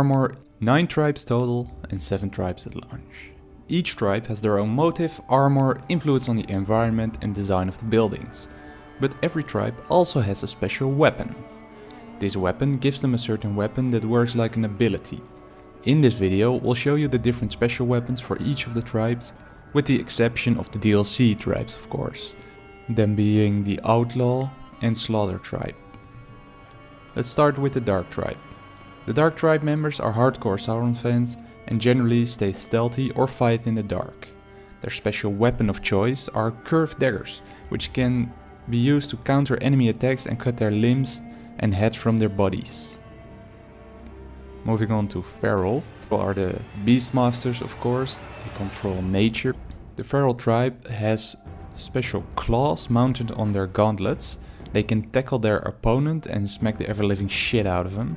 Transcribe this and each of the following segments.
armor 9 tribes total and 7 tribes at launch. Each tribe has their own motive, armor, influence on the environment and design of the buildings. But every tribe also has a special weapon. This weapon gives them a certain weapon that works like an ability. In this video we'll show you the different special weapons for each of the tribes, with the exception of the DLC tribes of course. Them being the Outlaw and Slaughter tribe. Let's start with the Dark tribe. The Dark tribe members are hardcore Sauron fans and generally stay stealthy or fight in the dark. Their special weapon of choice are curved daggers, which can be used to counter enemy attacks and cut their limbs and heads from their bodies. Moving on to Feral, are the Beastmasters of course, they control nature. The Feral tribe has special claws mounted on their gauntlets. They can tackle their opponent and smack the ever-living shit out of them.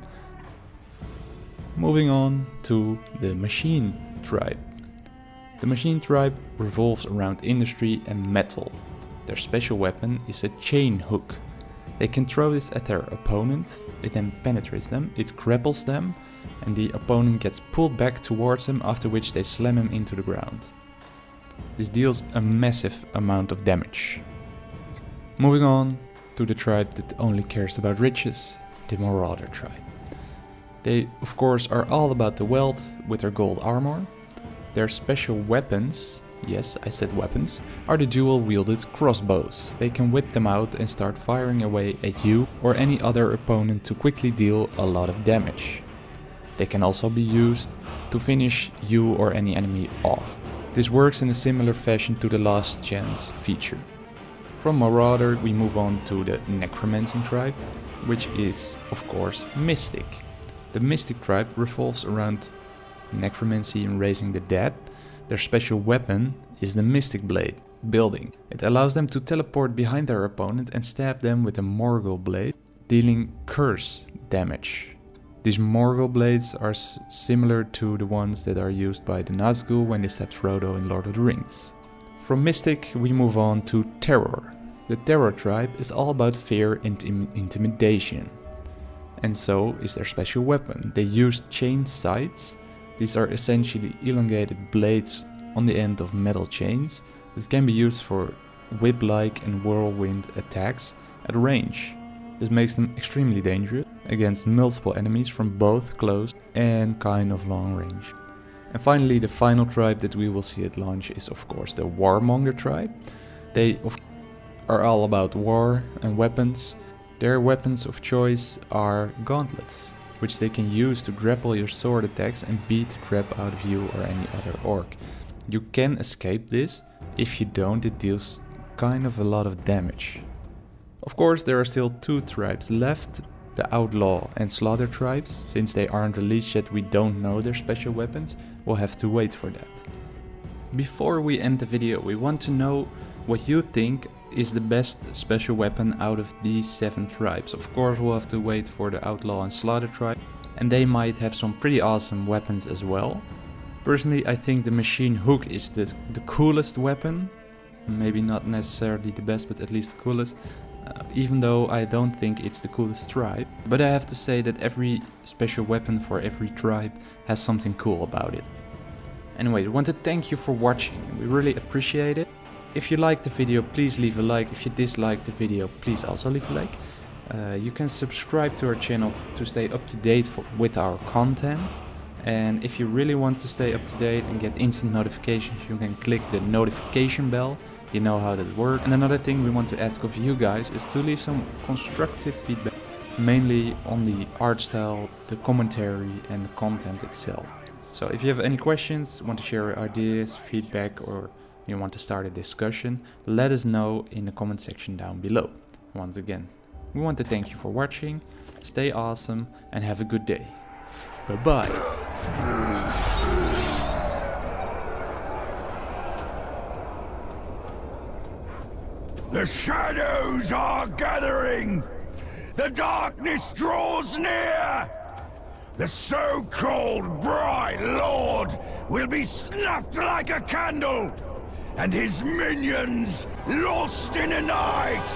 Moving on to the Machine tribe. The Machine tribe revolves around industry and metal. Their special weapon is a chain hook. They can throw this at their opponent, it then penetrates them, it grapples them, and the opponent gets pulled back towards them after which they slam him into the ground. This deals a massive amount of damage. Moving on to the tribe that only cares about riches, the Marauder tribe. They of course are all about the wealth with their gold armor. Their special weapons, yes I said weapons, are the dual wielded crossbows. They can whip them out and start firing away at you or any other opponent to quickly deal a lot of damage. They can also be used to finish you or any enemy off. This works in a similar fashion to the last chance feature. From Marauder we move on to the Necromancing tribe, which is of course Mystic. The Mystic tribe revolves around necromancy and raising the dead. Their special weapon is the Mystic Blade building. It allows them to teleport behind their opponent and stab them with a Morgul blade, dealing curse damage. These Morgul blades are similar to the ones that are used by the Nazgul when they stab Frodo in Lord of the Rings. From Mystic we move on to Terror. The Terror tribe is all about fear and Im intimidation. And so is their special weapon. They use chain scythes. These are essentially elongated blades on the end of metal chains that can be used for whip-like and whirlwind attacks at range. This makes them extremely dangerous against multiple enemies from both close and kind of long range. And finally the final tribe that we will see at launch is of course the Warmonger tribe. They are all about war and weapons. Their weapons of choice are gauntlets, which they can use to grapple your sword attacks and beat the crap out of you or any other orc. You can escape this, if you don't it deals kind of a lot of damage. Of course there are still two tribes left, the Outlaw and Slaughter tribes. Since they aren't released yet we don't know their special weapons, we'll have to wait for that. Before we end the video we want to know what you think is the best special weapon out of these 7 tribes. Of course we'll have to wait for the Outlaw and Slaughter tribe and they might have some pretty awesome weapons as well. Personally I think the machine hook is the, the coolest weapon. Maybe not necessarily the best but at least the coolest. Uh, even though I don't think it's the coolest tribe. But I have to say that every special weapon for every tribe has something cool about it. Anyway, I want to thank you for watching, we really appreciate it. If you liked the video, please leave a like. If you disliked the video, please also leave a like. Uh, you can subscribe to our channel to stay up to date for, with our content. And if you really want to stay up to date and get instant notifications, you can click the notification bell. You know how that works. And another thing we want to ask of you guys is to leave some constructive feedback, mainly on the art style, the commentary and the content itself. So if you have any questions, want to share ideas, feedback or you want to start a discussion, let us know in the comment section down below. Once again, we want to thank you for watching, stay awesome and have a good day. Bye bye. The shadows are gathering! The darkness draws near! The so-called Bright Lord will be snuffed like a candle! And his minions lost in the night!